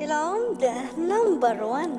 العمدة نمبر 1